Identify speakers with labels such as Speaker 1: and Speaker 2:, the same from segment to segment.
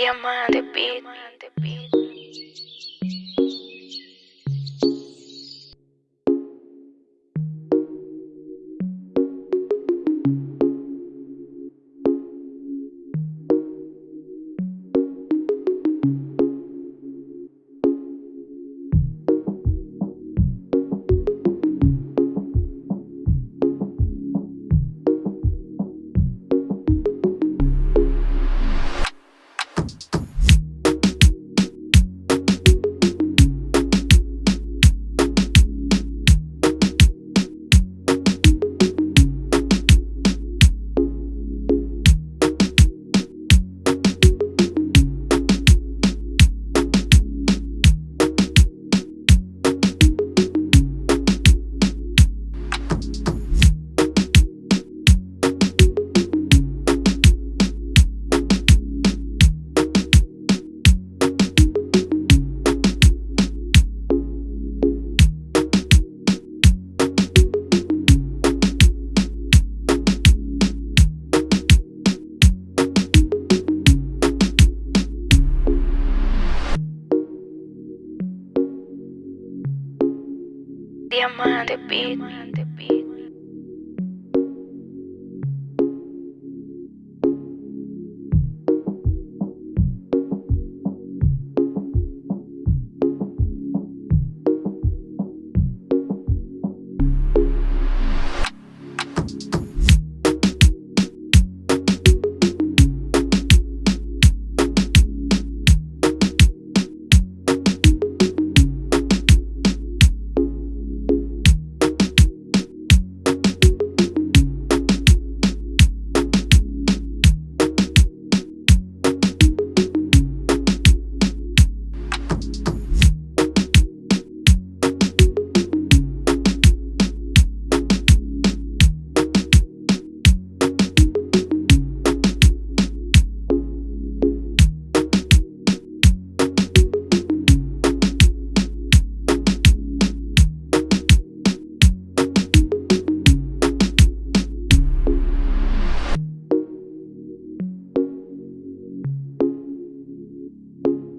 Speaker 1: Diamante Beat. Diamante Beat.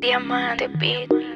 Speaker 1: Diamante Beat.